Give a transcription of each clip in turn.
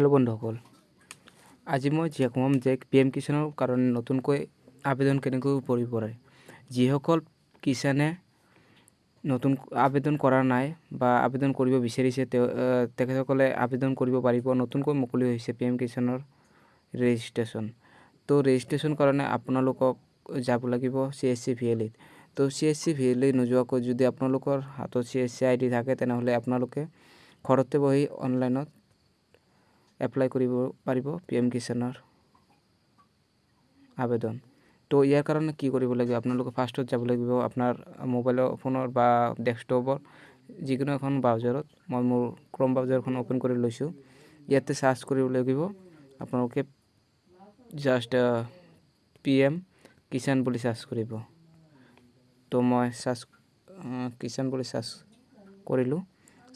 Hello বন্ধুসকল আজি মই যিয়ে ক'ম যে পি এম কিষাণৰ কাৰণে নতুনকৈ আবেদন কেনেকৈ কৰিব পাৰে। যিসকল কিষাণে নতুন আবেদন কৰা নাই বা আবেদন কৰিব বিচাৰিছে তেওঁ তেখেতসকলে আবেদন কৰিব পাৰিব। নতুনকৈ মুকলি হৈছে পি এম কিষাণৰ ৰেজিষ্ট্ৰেশ্যন। তো ৰেজিষ্ট্ৰেশ্যন কাৰণে আপোনালোকক যাব লাগিব C S C V L E তো C S C V L E নোযোৱাকৈ যদি আপোনালোকৰ হাতত C S C I D থাকে তেনেহ'লে আপোনালোকে ঘৰতে বহি অনলাইনত এপ্লাই কৰিব পাৰিব পি এম কিষাণৰ আবেদন। তো ইয়াৰ কাৰণে কি কৰিব লাগিব? আপোনালোকে ফাৰ্ষ্টত যাব লাগিব আপোনাৰ মোবাইলৰ ফোনৰ বা ডেস্কটপৰ যিকোনো এখন ব্ৰাউজাৰত মই মোৰ ক্ৰম ব্ৰাউজাৰখন অ'পেন কৰি লৈছোঁ। ইয়াতে চাৰ্চ কৰিব লাগিব। আপোনালোকে জাষ্ট পি এম কিষাণ বুলি চাৰ্চ কৰিব। তো মই চাৰ্চ কিষাণ বুলি চাৰ্চ কৰিলোঁ।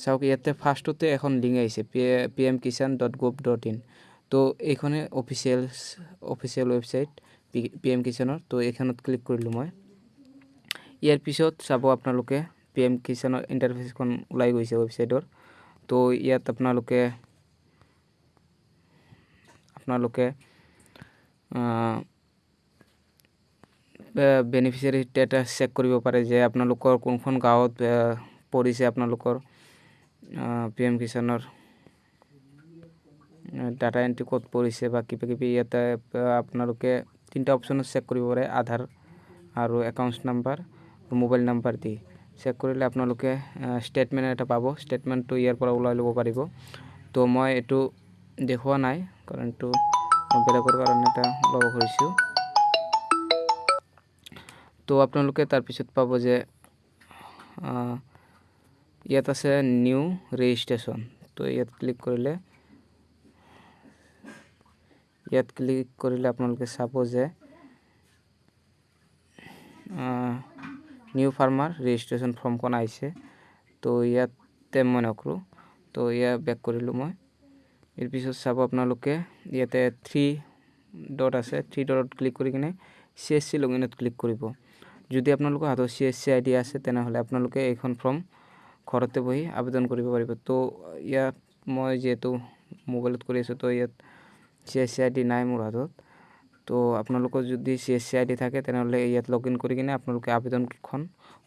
চাওক ইয়াতে ফাৰ্ষ্টতে এখন লিংক আহিছে P P M Kisan dot gov dot in তো এইখনে official official website P P M কিষাণৰ তো এইখনত ক্লিক কৰিলোঁ মই। ইয়াৰ পিছত চাব আপোনালোকে পি এম কিষাণৰ ইণ্টাৰফেচখন ওলাই গৈছে ৱেবছাইটৰ তো ইয়াত আপোনালোকে আপোনালোকে বেনিফিচিয়াৰী ষ্টেটাছ চেক কৰিব পাৰে যে আপোনালোকৰ কোনখন গাঁৱত পৰিছে আপোনালোকৰ। পি এম কিষাণৰ ডাটা এণ্ট্ৰি ক'ত পৰিছে বা কিবা কিবি ইয়াতে আপোনালোকে তিনিটা অপশ্যনত চেক কৰিব পাৰে আধাৰ আৰু একাউণ্টছ নাম্বাৰ মোবাইল নাম্বাৰ দি। চেক কৰিলে আপোনালোকে ষ্টেটমেণ্ট এটা পাব ষ্টেটমেণ্টটো ইয়াৰ পৰা ওলাই ল'ব পাৰিব। তো মই এইটো দেখুওৱা নাই কাৰণ এইটো বেলেগৰ কাৰণে এটা ল'ব খুজিছোঁ। তো আপোনালোকে তাৰপিছত পাব যে ইয়াত আছে নিউ ৰেজিষ্ট্ৰেশ্যন তো ইয়াত ক্লিক কৰিলে ইয়াত ক্লিক কৰিলে আপোনালোকে চাব যে নিউ ফাৰ্মাৰ ৰেজিষ্ট্ৰেশ্যন ফৰ্মখন আহিছে তো ইয়াতে মই নকৰোঁ তো ইয়াত বেক কৰিলোঁ মই। ইয়াৰ পিছত চাব আপোনালোকে ইয়াতে থ্ৰী ডট আছে থ্ৰী ডটত ক্লিক কৰি কিনে চি এছ চি লগইনত ক্লিক কৰিব। যদি আপোনালোকৰ হাতত C S C I D আছে তেনেহ'লে আপোনালোকে এইখন ফৰ্ম ঘৰতে বহি আবেদন কৰিব পাৰিব। তো ইয়াত মই যিহেতু মোবাইলত কৰি আছোঁ তো ইয়াত C S C I D নাই মোৰ হাতত। তো আপোনালোকৰ যদি C S C I D থাকে তেনেহ'লে ইয়াত লগ ইন কৰি কিনে আপোনালোকে আবেদনখন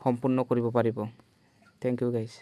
সম্পূৰ্ণ কৰিব পাৰিব। Thank U guys